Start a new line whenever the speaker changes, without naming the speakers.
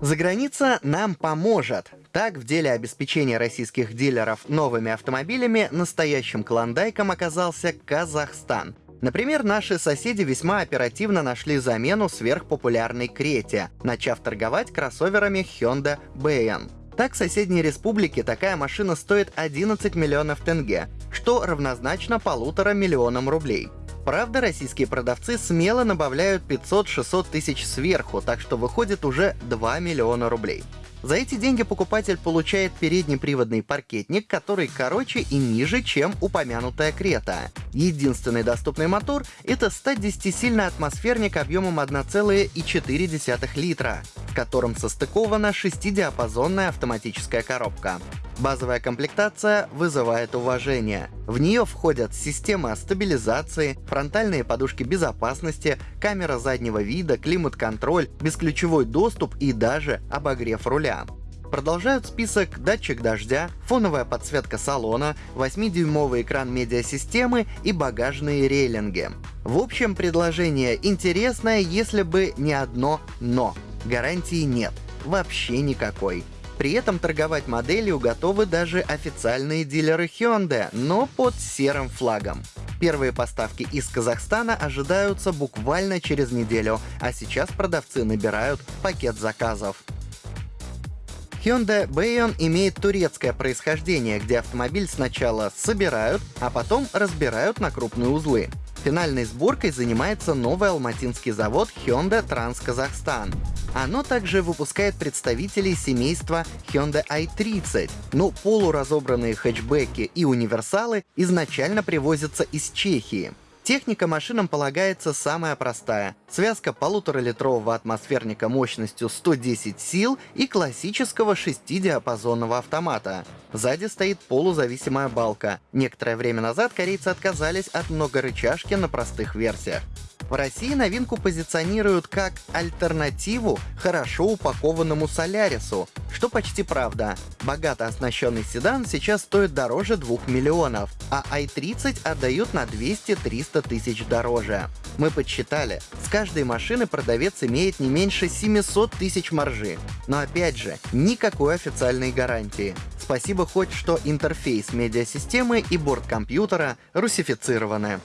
Заграница нам поможет. Так, в деле обеспечения российских дилеров новыми автомобилями настоящим клондайком оказался Казахстан. Например, наши соседи весьма оперативно нашли замену сверхпопулярной Крете, начав торговать кроссоверами Hyundai Bayon. Так, в соседней республике такая машина стоит 11 миллионов тенге, что равнозначно полутора миллионам рублей. Правда, российские продавцы смело набавляют 500-600 тысяч сверху, так что выходит уже 2 миллиона рублей. За эти деньги покупатель получает переднеприводный паркетник, который короче и ниже, чем упомянутая Крета. Единственный доступный мотор — это 110-сильный атмосферник объемом 1,4 литра, в котором состыкована шестидиапазонная автоматическая коробка. Базовая комплектация вызывает уважение. В нее входят система стабилизации, фронтальные подушки безопасности, камера заднего вида, климат-контроль, бесключевой доступ и даже обогрев руля. Продолжают список датчик дождя, фоновая подсветка салона, 8-дюймовый экран медиасистемы и багажные рейлинги. В общем, предложение интересное, если бы не одно «но». Гарантии нет. Вообще никакой. При этом торговать моделью готовы даже официальные дилеры Hyundai, но под серым флагом. Первые поставки из Казахстана ожидаются буквально через неделю, а сейчас продавцы набирают пакет заказов. Hyundai Bayon имеет турецкое происхождение, где автомобиль сначала собирают, а потом разбирают на крупные узлы. Финальной сборкой занимается новый алматинский завод Hyundai Trans Kazakhstan. Оно также выпускает представителей семейства Hyundai i30, но полуразобранные хэтчбеки и универсалы изначально привозятся из Чехии. Техника машинам полагается самая простая. Связка полуторалитрового атмосферника мощностью 110 сил и классического шестидиапазонного автомата. Сзади стоит полузависимая балка. Некоторое время назад корейцы отказались от многорычажки на простых версиях. В России новинку позиционируют как альтернативу хорошо упакованному Солярису, что почти правда. Богато оснащенный седан сейчас стоит дороже 2 миллионов, а i30 отдают на 200-300 тысяч дороже. Мы подсчитали, с каждой машины продавец имеет не меньше 700 тысяч маржи. Но опять же, никакой официальной гарантии. Спасибо хоть, что интерфейс медиасистемы и борт компьютера русифицированы.